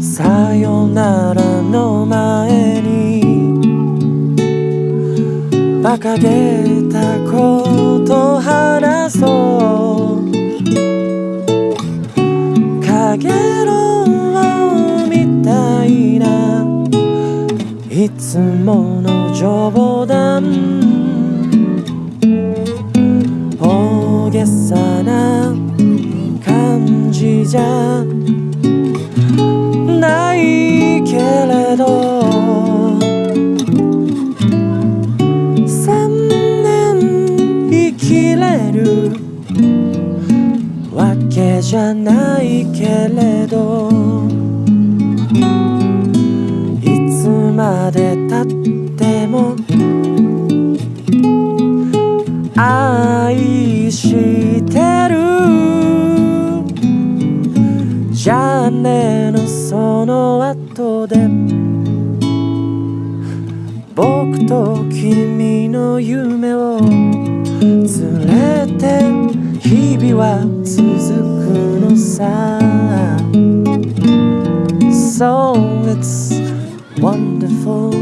さよならの前に馬鹿げたこと話そうかげろうみたいな。いつもの冗談。大げさな感じじゃ。じゃないけれどいつまでたっても愛してる。じゃあねのその後で僕と君の夢を連れて日々は続くのさ So it's wonderful